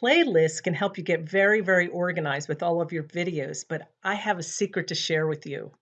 Playlists can help you get very, very organized with all of your videos, but I have a secret to share with you.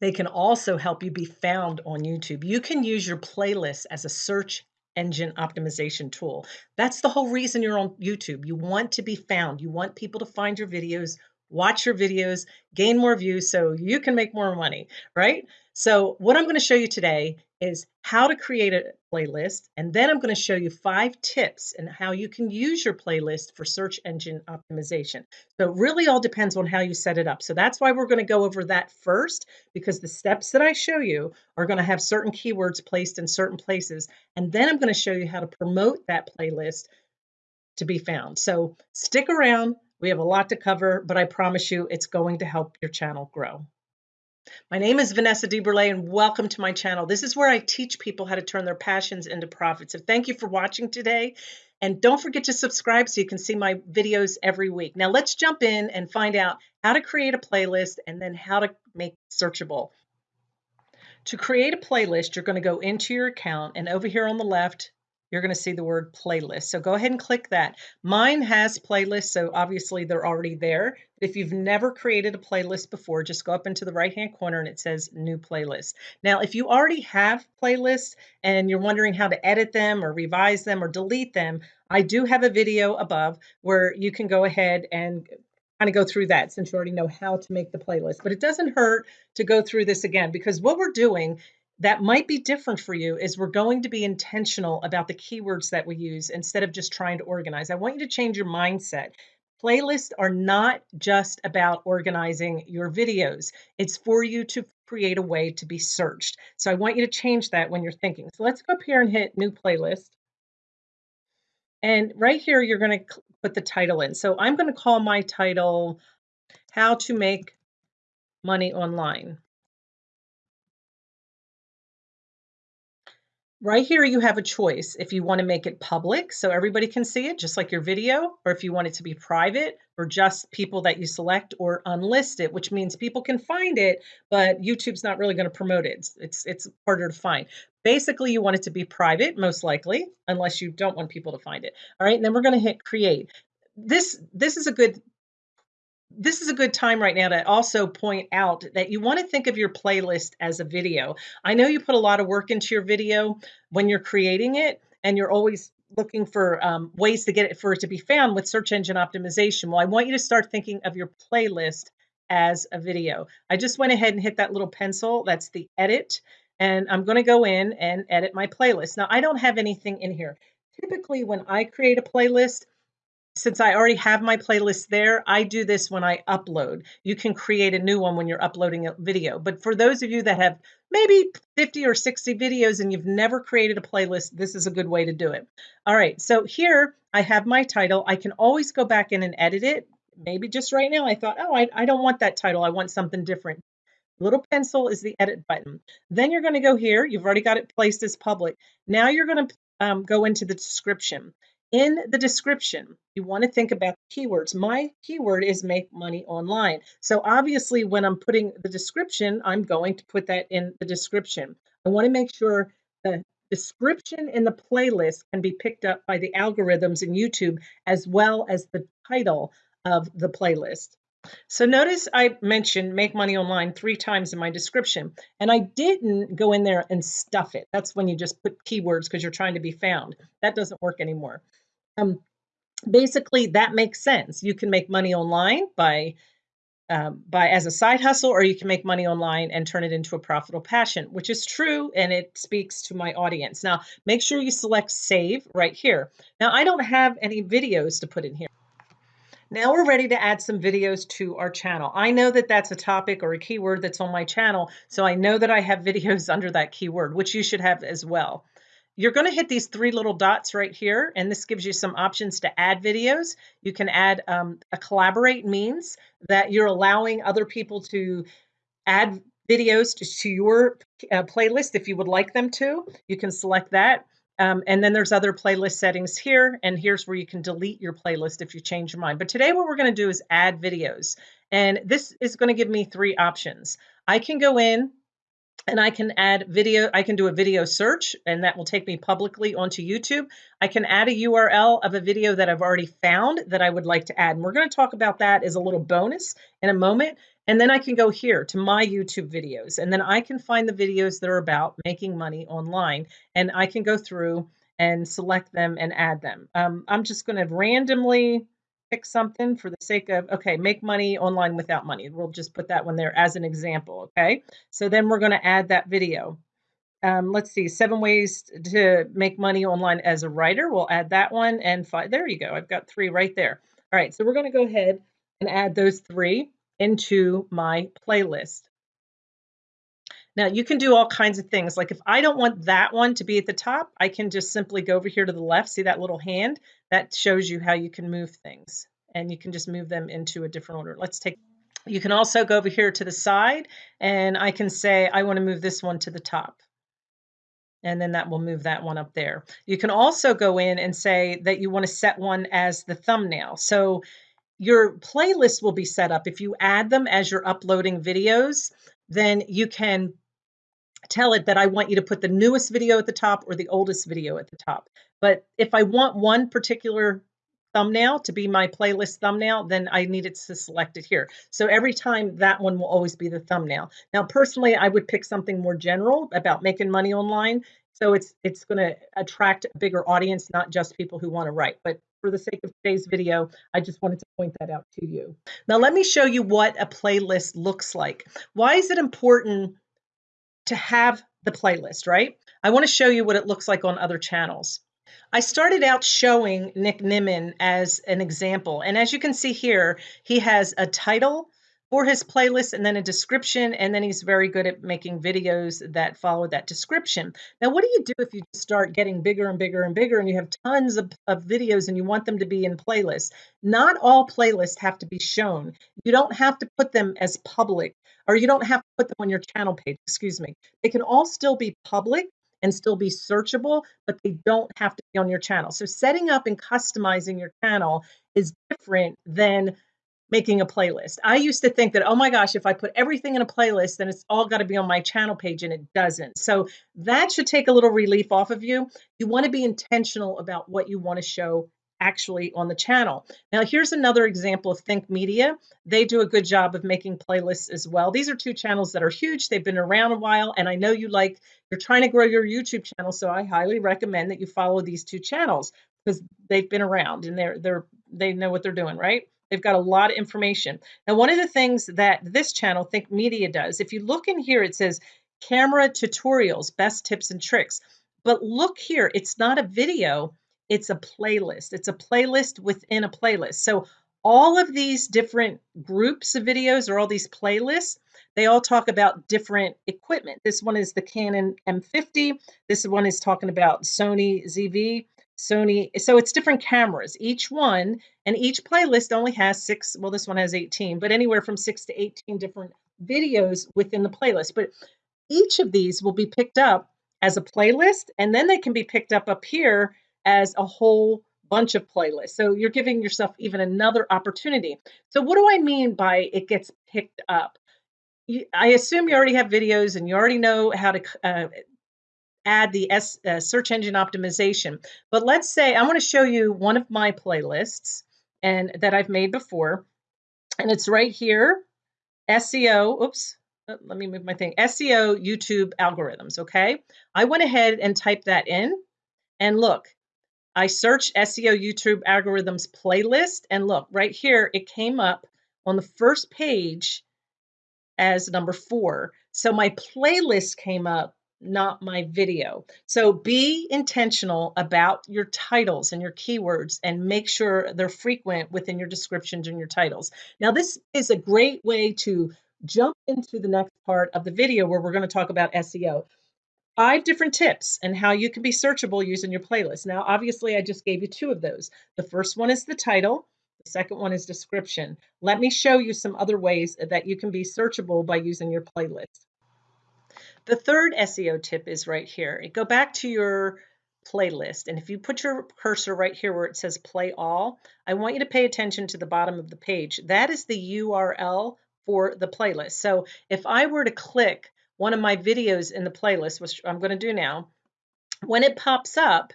They can also help you be found on YouTube. You can use your playlist as a search engine optimization tool. That's the whole reason you're on YouTube. You want to be found. You want people to find your videos, watch your videos, gain more views so you can make more money, right? So what I'm going to show you today is how to create a playlist. And then I'm going to show you five tips and how you can use your playlist for search engine optimization. So it really all depends on how you set it up. So that's why we're going to go over that first, because the steps that I show you are going to have certain keywords placed in certain places. And then I'm going to show you how to promote that playlist to be found. So stick around. We have a lot to cover, but I promise you it's going to help your channel grow. My name is Vanessa DeBurle and welcome to my channel. This is where I teach people how to turn their passions into profits. So thank you for watching today. And don't forget to subscribe so you can see my videos every week. Now let's jump in and find out how to create a playlist and then how to make searchable. To create a playlist, you're going to go into your account and over here on the left, you're going to see the word playlist. So go ahead and click that. Mine has playlists, so obviously they're already there. If you've never created a playlist before, just go up into the right-hand corner and it says new playlist. Now, if you already have playlists and you're wondering how to edit them or revise them or delete them, I do have a video above where you can go ahead and kind of go through that since you already know how to make the playlist. But it doesn't hurt to go through this again because what we're doing that might be different for you is we're going to be intentional about the keywords that we use instead of just trying to organize. I want you to change your mindset. Playlists are not just about organizing your videos. It's for you to create a way to be searched. So I want you to change that when you're thinking. So let's go up here and hit new playlist. And right here, you're going to put the title in. So I'm going to call my title, How to Make Money Online. Right here, you have a choice if you want to make it public so everybody can see it, just like your video, or if you want it to be private or just people that you select or unlist it, which means people can find it, but YouTube's not really going to promote it. It's, it's, harder to find. Basically, you want it to be private, most likely, unless you don't want people to find it. All right, and then we're going to hit create. This, this is a good this is a good time right now to also point out that you want to think of your playlist as a video. I know you put a lot of work into your video when you're creating it, and you're always looking for um, ways to get it for it to be found with search engine optimization. Well, I want you to start thinking of your playlist as a video. I just went ahead and hit that little pencil. That's the edit. And I'm going to go in and edit my playlist. Now, I don't have anything in here. Typically, when I create a playlist, since I already have my playlist there, I do this when I upload. You can create a new one when you're uploading a video. But for those of you that have maybe 50 or 60 videos and you've never created a playlist, this is a good way to do it. All right, so here I have my title. I can always go back in and edit it. Maybe just right now I thought, oh, I, I don't want that title. I want something different. Little pencil is the edit button. Then you're going to go here. You've already got it placed as public. Now you're going to um, go into the description. In the description, you want to think about keywords. My keyword is make money online. So obviously when I'm putting the description, I'm going to put that in the description. I want to make sure the description in the playlist can be picked up by the algorithms in YouTube as well as the title of the playlist. So notice I mentioned make money online three times in my description, and I didn't go in there and stuff it. That's when you just put keywords because you're trying to be found. That doesn't work anymore. Um, basically, that makes sense. You can make money online by um, by as a side hustle, or you can make money online and turn it into a profitable passion, which is true and it speaks to my audience. Now, make sure you select save right here. Now, I don't have any videos to put in here. Now we're ready to add some videos to our channel. I know that that's a topic or a keyword that's on my channel, so I know that I have videos under that keyword, which you should have as well. You're going to hit these three little dots right here, and this gives you some options to add videos. You can add um, a collaborate means that you're allowing other people to add videos to, to your uh, playlist if you would like them to. You can select that. Um, and then there's other playlist settings here, and here's where you can delete your playlist if you change your mind. But today what we're going to do is add videos. And this is going to give me three options. I can go in and I can add video, I can do a video search and that will take me publicly onto YouTube. I can add a URL of a video that I've already found that I would like to add. And we're going to talk about that as a little bonus in a moment. And then I can go here to my YouTube videos and then I can find the videos that are about making money online and I can go through and select them and add them. Um, I'm just going to randomly pick something for the sake of, okay, make money online without money. We'll just put that one there as an example, okay? So then we're going to add that video. Um, let's see, seven ways to make money online as a writer. We'll add that one and five. There you go. I've got three right there. All right, so we're going to go ahead and add those three into my playlist. Now you can do all kinds of things. Like if I don't want that one to be at the top, I can just simply go over here to the left. See that little hand? That shows you how you can move things and you can just move them into a different order. Let's take, you can also go over here to the side and I can say, I want to move this one to the top. And then that will move that one up there. You can also go in and say that you want to set one as the thumbnail. So your playlist will be set up. If you add them as you're uploading videos, then you can tell it that I want you to put the newest video at the top or the oldest video at the top. But if I want one particular thumbnail to be my playlist thumbnail, then I need it to select it here. So every time that one will always be the thumbnail. Now, personally, I would pick something more general about making money online. So it's it's going to attract a bigger audience, not just people who want to write. But for the sake of today's video, I just wanted to point that out to you. Now, let me show you what a playlist looks like. Why is it important to have the playlist, right? I want to show you what it looks like on other channels. I started out showing Nick Nimmin as an example. And as you can see here, he has a title for his playlist and then a description. And then he's very good at making videos that follow that description. Now, what do you do if you start getting bigger and bigger and bigger and you have tons of, of videos and you want them to be in playlists? Not all playlists have to be shown. You don't have to put them as public or you don't have to put them on your channel page, excuse me. They can all still be public and still be searchable, but they don't have to be on your channel. So setting up and customizing your channel is different than making a playlist. I used to think that, oh my gosh, if I put everything in a playlist, then it's all got to be on my channel page, and it doesn't. So that should take a little relief off of you. You want to be intentional about what you want to show actually on the channel. Now, here's another example of Think Media. They do a good job of making playlists as well. These are two channels that are huge. They've been around a while, and I know you like, you're trying to grow your YouTube channel, so I highly recommend that you follow these two channels because they've been around and they're they're they know what they're doing, right? They've got a lot of information. Now, one of the things that this channel, Think Media, does, if you look in here, it says camera tutorials, best tips and tricks. But look here, it's not a video, it's a playlist. It's a playlist within a playlist. So all of these different groups of videos or all these playlists, they all talk about different equipment. This one is the Canon M50. This one is talking about Sony ZV, Sony. So it's different cameras, each one, and each playlist only has six, well, this one has 18, but anywhere from six to 18 different videos within the playlist. But each of these will be picked up as a playlist, and then they can be picked up up here as a whole bunch of playlists. So you're giving yourself even another opportunity. So what do I mean by it gets picked up? I assume you already have videos and you already know how to uh, add the S, uh, search engine optimization. But let's say I want to show you one of my playlists and that I've made before. And it's right here, SEO, oops, uh, let me move my thing, SEO YouTube algorithms, okay? I went ahead and typed that in and look, I searched SEO YouTube algorithms playlist and look right here, it came up on the first page as number four. So my playlist came up, not my video. So be intentional about your titles and your keywords and make sure they're frequent within your descriptions and your titles. Now, this is a great way to jump into the next part of the video where we're going to talk about SEO five different tips and how you can be searchable using your playlist. Now, obviously, I just gave you two of those. The first one is the title. The second one is description. Let me show you some other ways that you can be searchable by using your playlist. The third SEO tip is right here. Go back to your playlist. And if you put your cursor right here where it says play all, I want you to pay attention to the bottom of the page. That is the URL for the playlist. So if I were to click one of my videos in the playlist, which I'm going to do now, when it pops up,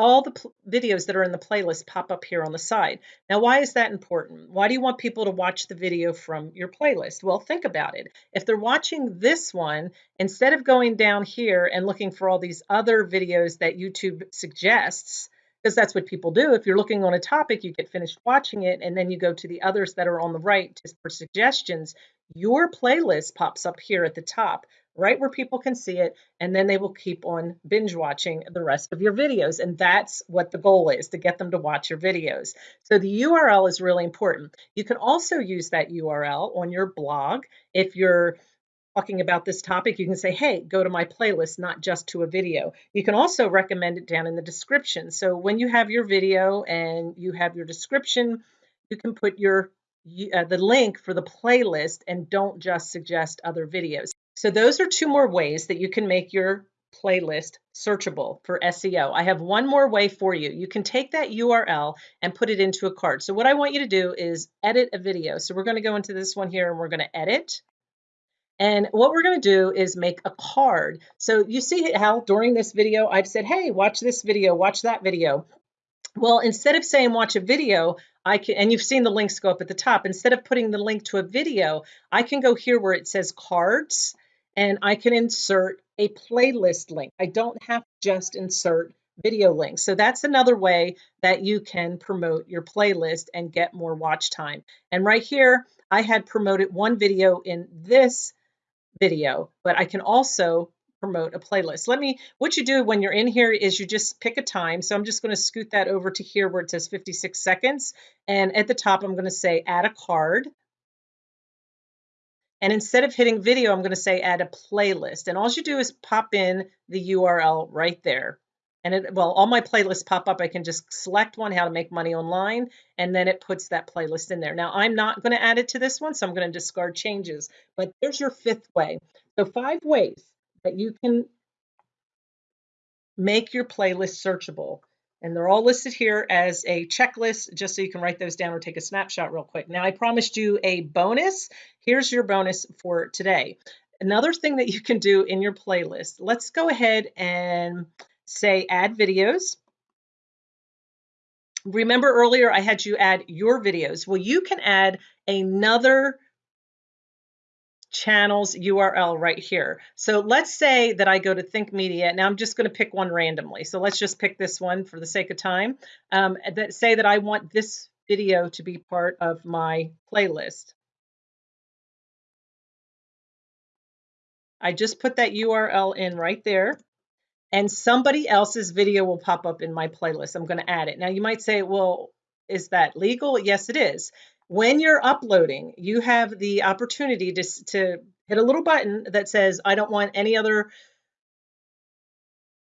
all the videos that are in the playlist pop up here on the side. Now, why is that important? Why do you want people to watch the video from your playlist? Well, think about it. If they're watching this one, instead of going down here and looking for all these other videos that YouTube suggests, because that's what people do. If you're looking on a topic, you get finished watching it, and then you go to the others that are on the right for suggestions. Your playlist pops up here at the top right where people can see it, and then they will keep on binge watching the rest of your videos. And that's what the goal is to get them to watch your videos. So the URL is really important. You can also use that URL on your blog. If you're talking about this topic, you can say, hey, go to my playlist, not just to a video. You can also recommend it down in the description. So when you have your video and you have your description, you can put your uh, the link for the playlist and don't just suggest other videos. So those are two more ways that you can make your playlist searchable for SEO. I have one more way for you. You can take that URL and put it into a card. So what I want you to do is edit a video. So we're going to go into this one here and we're going to edit. And what we're going to do is make a card. So you see how during this video, I've said, hey, watch this video, watch that video. Well, instead of saying watch a video, I can, and you've seen the links go up at the top, instead of putting the link to a video, I can go here where it says cards and I can insert a playlist link. I don't have to just insert video links. So that's another way that you can promote your playlist and get more watch time. And right here, I had promoted one video in this video, but I can also promote a playlist. Let me, what you do when you're in here is you just pick a time. So I'm just going to scoot that over to here where it says 56 seconds. And at the top, I'm going to say add a card. And instead of hitting video, I'm going to say add a playlist. And all you do is pop in the URL right there. And it, well, all my playlists pop up. I can just select one, how to make money online, and then it puts that playlist in there. Now, I'm not going to add it to this one, so I'm going to discard changes. But there's your fifth way. So five ways that you can make your playlist searchable. And they're all listed here as a checklist, just so you can write those down or take a snapshot real quick. Now, I promised you a bonus. Here's your bonus for today. Another thing that you can do in your playlist, let's go ahead and say add videos. Remember earlier I had you add your videos. Well, you can add another channels URL right here. So let's say that I go to Think Media. Now I'm just going to pick one randomly. So let's just pick this one for the sake of time. Um, that say that I want this video to be part of my playlist. I just put that URL in right there and somebody else's video will pop up in my playlist. I'm going to add it. Now you might say, well, is that legal? Yes, it is when you're uploading, you have the opportunity to, to hit a little button that says, I don't want any other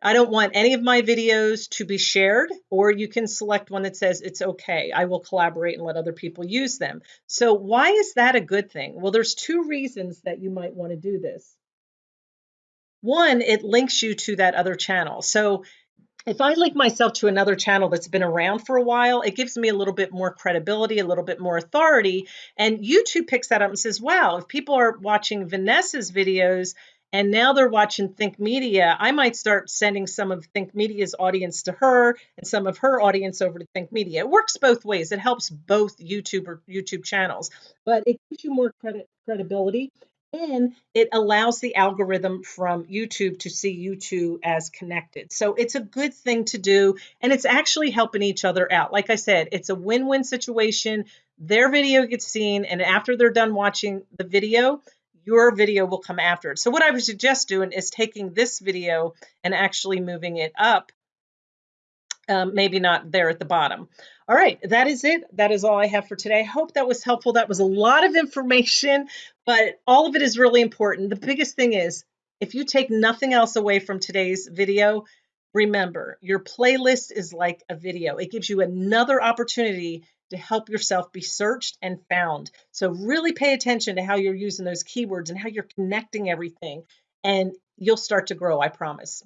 I don't want any of my videos to be shared, or you can select one that says it's okay. I will collaborate and let other people use them. So why is that a good thing? Well, there's two reasons that you might want to do this. One, it links you to that other channel. So if I link myself to another channel that's been around for a while, it gives me a little bit more credibility, a little bit more authority. And YouTube picks that up and says, wow, if people are watching Vanessa's videos and now they're watching Think Media, I might start sending some of Think Media's audience to her and some of her audience over to Think Media. It works both ways. It helps both YouTube or YouTube channels, but it gives you more credit credibility and it allows the algorithm from YouTube to see you two as connected. So it's a good thing to do, and it's actually helping each other out. Like I said, it's a win win situation. Their video gets seen, and after they're done watching the video, your video will come after it. So, what I would suggest doing is taking this video and actually moving it up um, maybe not there at the bottom. All right, that is it. That is all I have for today. I hope that was helpful. That was a lot of information, but all of it is really important. The biggest thing is if you take nothing else away from today's video, remember your playlist is like a video. It gives you another opportunity to help yourself be searched and found. So really pay attention to how you're using those keywords and how you're connecting everything, and you'll start to grow, I promise.